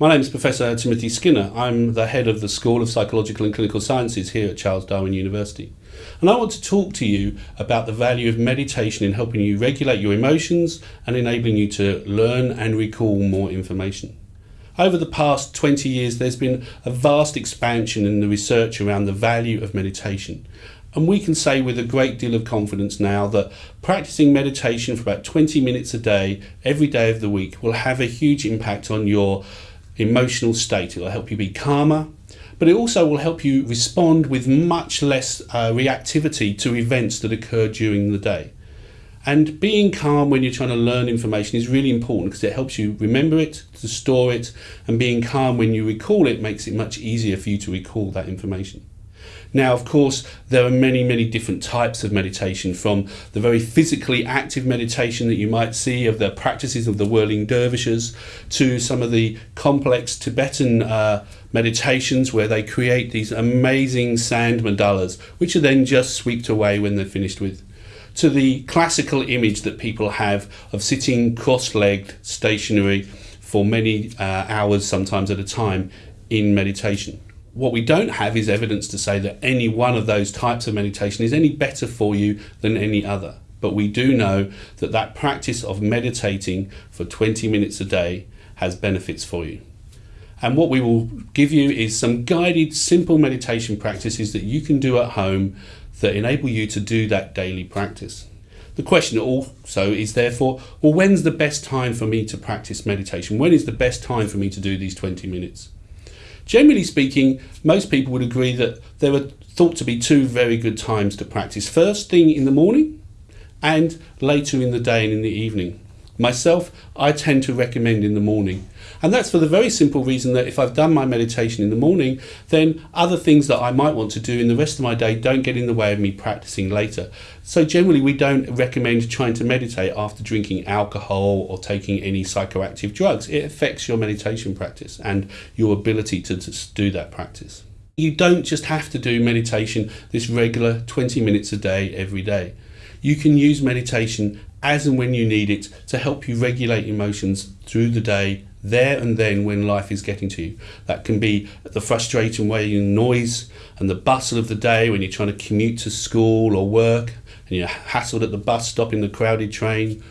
My name is Professor Timothy Skinner. I'm the head of the School of Psychological and Clinical Sciences here at Charles Darwin University. And I want to talk to you about the value of meditation in helping you regulate your emotions and enabling you to learn and recall more information. Over the past 20 years, there's been a vast expansion in the research around the value of meditation. And we can say with a great deal of confidence now that practicing meditation for about 20 minutes a day, every day of the week, will have a huge impact on your emotional state. It will help you be calmer, but it also will help you respond with much less uh, reactivity to events that occur during the day. And being calm when you're trying to learn information is really important because it helps you remember it, to store it, and being calm when you recall it makes it much easier for you to recall that information. Now, of course, there are many, many different types of meditation from the very physically active meditation that you might see of the practices of the whirling dervishes to some of the complex Tibetan uh, meditations where they create these amazing sand mandalas, which are then just swept away when they're finished with to the classical image that people have of sitting cross-legged stationary for many uh, hours sometimes at a time in meditation what we don't have is evidence to say that any one of those types of meditation is any better for you than any other. But we do know that that practice of meditating for 20 minutes a day has benefits for you. And what we will give you is some guided, simple meditation practices that you can do at home that enable you to do that daily practice. The question also is therefore, well, when's the best time for me to practice meditation? When is the best time for me to do these 20 minutes? Generally speaking, most people would agree that there are thought to be two very good times to practice. First thing in the morning and later in the day and in the evening. Myself, I tend to recommend in the morning. And that's for the very simple reason that if I've done my meditation in the morning, then other things that I might want to do in the rest of my day don't get in the way of me practicing later. So generally we don't recommend trying to meditate after drinking alcohol or taking any psychoactive drugs. It affects your meditation practice and your ability to, to do that practice. You don't just have to do meditation this regular 20 minutes a day every day. You can use meditation as and when you need it to help you regulate emotions through the day, there and then when life is getting to you. That can be the frustrating way you noise and the bustle of the day when you're trying to commute to school or work and you're hassled at the bus stop in the crowded train,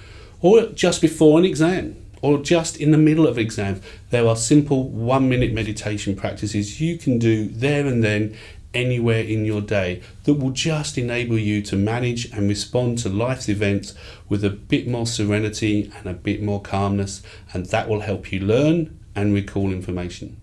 or just before an exam or just in the middle of exam. There are simple one minute meditation practices you can do there and then anywhere in your day that will just enable you to manage and respond to life's events with a bit more serenity and a bit more calmness and that will help you learn and recall information.